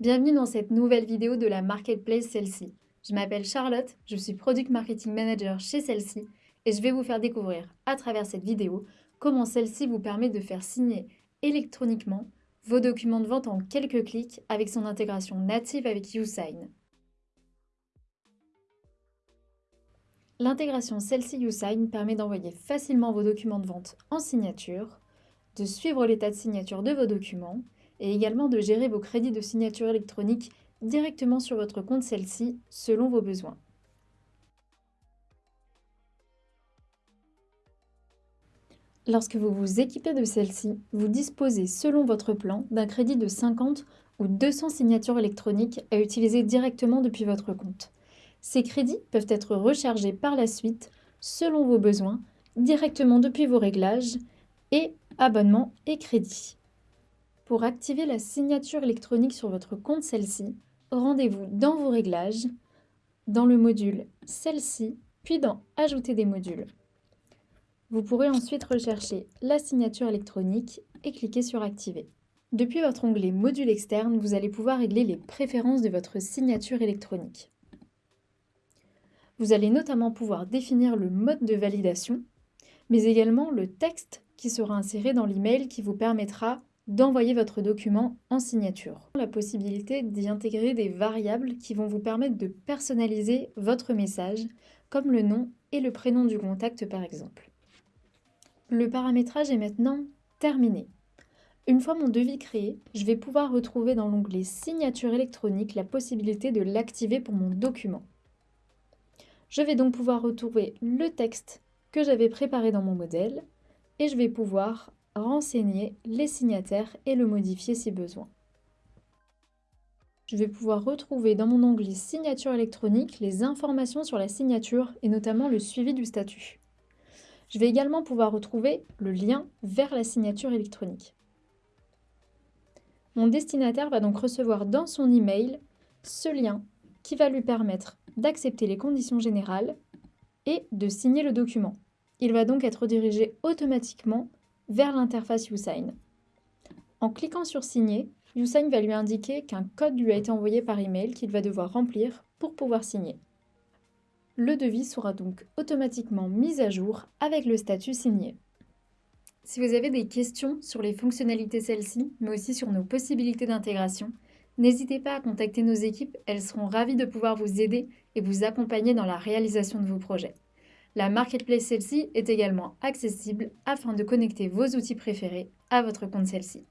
Bienvenue dans cette nouvelle vidéo de la Marketplace Celle-ci. Je m'appelle Charlotte, je suis Product Marketing Manager chez Celle-ci et je vais vous faire découvrir à travers cette vidéo comment celle-ci vous permet de faire signer électroniquement vos documents de vente en quelques clics avec son intégration native avec YouSign. L'intégration Celle-ci YouSign permet d'envoyer facilement vos documents de vente en signature, de suivre l'état de signature de vos documents et également de gérer vos crédits de signature électronique directement sur votre compte celle-ci selon vos besoins. Lorsque vous vous équipez de celle-ci, vous disposez selon votre plan d'un crédit de 50 ou 200 signatures électroniques à utiliser directement depuis votre compte. Ces crédits peuvent être rechargés par la suite selon vos besoins directement depuis vos réglages et abonnements et crédits. Pour activer la signature électronique sur votre compte celle-ci, rendez-vous dans vos réglages, dans le module Celle-ci, puis dans Ajouter des modules. Vous pourrez ensuite rechercher la signature électronique et cliquer sur Activer. Depuis votre onglet Module externe, vous allez pouvoir régler les préférences de votre signature électronique. Vous allez notamment pouvoir définir le mode de validation, mais également le texte qui sera inséré dans l'email qui vous permettra d'envoyer votre document en signature. La possibilité d'y intégrer des variables qui vont vous permettre de personnaliser votre message, comme le nom et le prénom du contact par exemple. Le paramétrage est maintenant terminé. Une fois mon devis créé, je vais pouvoir retrouver dans l'onglet Signature électronique la possibilité de l'activer pour mon document. Je vais donc pouvoir retrouver le texte que j'avais préparé dans mon modèle et je vais pouvoir renseigner les signataires et le modifier si besoin. Je vais pouvoir retrouver dans mon onglet Signature électronique les informations sur la signature et notamment le suivi du statut. Je vais également pouvoir retrouver le lien vers la signature électronique. Mon destinataire va donc recevoir dans son email ce lien qui va lui permettre d'accepter les conditions générales et de signer le document. Il va donc être dirigé automatiquement vers l'interface YouSign. En cliquant sur Signer, YouSign va lui indiquer qu'un code lui a été envoyé par email qu'il va devoir remplir pour pouvoir signer. Le devis sera donc automatiquement mis à jour avec le statut signé. Si vous avez des questions sur les fonctionnalités celles-ci, mais aussi sur nos possibilités d'intégration, n'hésitez pas à contacter nos équipes, elles seront ravies de pouvoir vous aider et vous accompagner dans la réalisation de vos projets. La marketplace celle-ci est également accessible afin de connecter vos outils préférés à votre compte celle-ci.